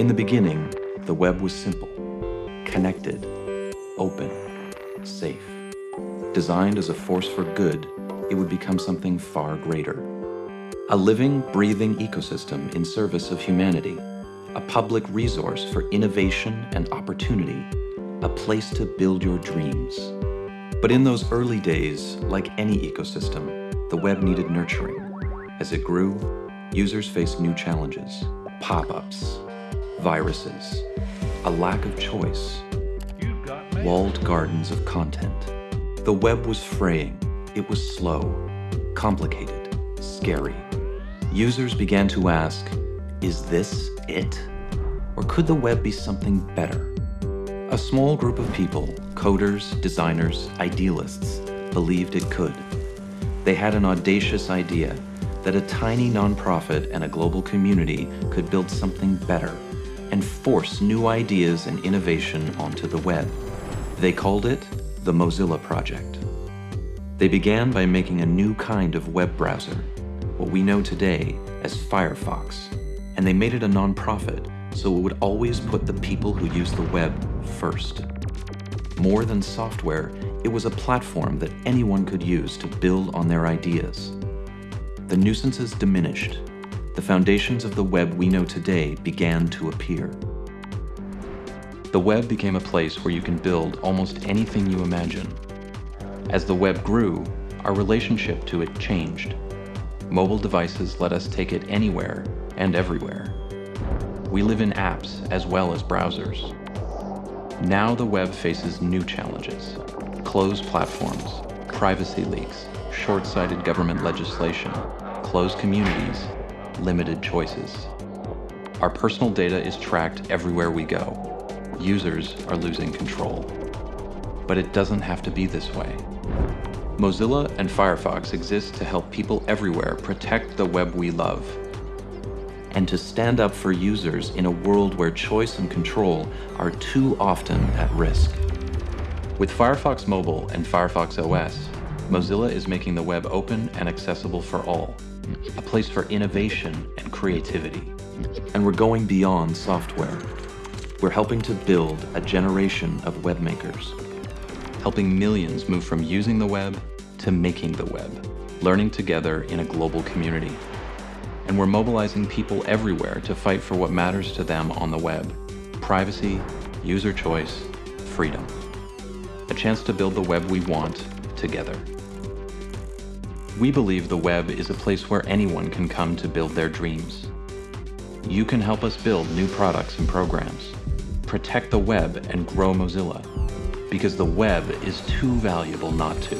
In the beginning, the web was simple, connected, open, safe. Designed as a force for good, it would become something far greater. A living, breathing ecosystem in service of humanity, a public resource for innovation and opportunity, a place to build your dreams. But in those early days, like any ecosystem, the web needed nurturing. As it grew, users faced new challenges, pop-ups, viruses, a lack of choice, walled gardens of content. The web was fraying, it was slow, complicated, scary. Users began to ask, is this it? Or could the web be something better? A small group of people, coders, designers, idealists, believed it could. They had an audacious idea that a tiny nonprofit and a global community could build something better and force new ideas and innovation onto the web. They called it the Mozilla Project. They began by making a new kind of web browser, what we know today as Firefox, and they made it a nonprofit so it would always put the people who use the web first. More than software, it was a platform that anyone could use to build on their ideas. The nuisances diminished. The foundations of the web we know today began to appear. The web became a place where you can build almost anything you imagine. As the web grew, our relationship to it changed. Mobile devices let us take it anywhere and everywhere. We live in apps as well as browsers. Now the web faces new challenges. Closed platforms, privacy leaks, short-sighted government legislation, closed communities, limited choices. Our personal data is tracked everywhere we go. Users are losing control. But it doesn't have to be this way. Mozilla and Firefox exist to help people everywhere protect the web we love and to stand up for users in a world where choice and control are too often at risk. With Firefox Mobile and Firefox OS, Mozilla is making the web open and accessible for all, a place for innovation and creativity. And we're going beyond software. We're helping to build a generation of web makers, helping millions move from using the web to making the web, learning together in a global community and we're mobilizing people everywhere to fight for what matters to them on the web. Privacy, user choice, freedom. A chance to build the web we want together. We believe the web is a place where anyone can come to build their dreams. You can help us build new products and programs, protect the web and grow Mozilla, because the web is too valuable not to.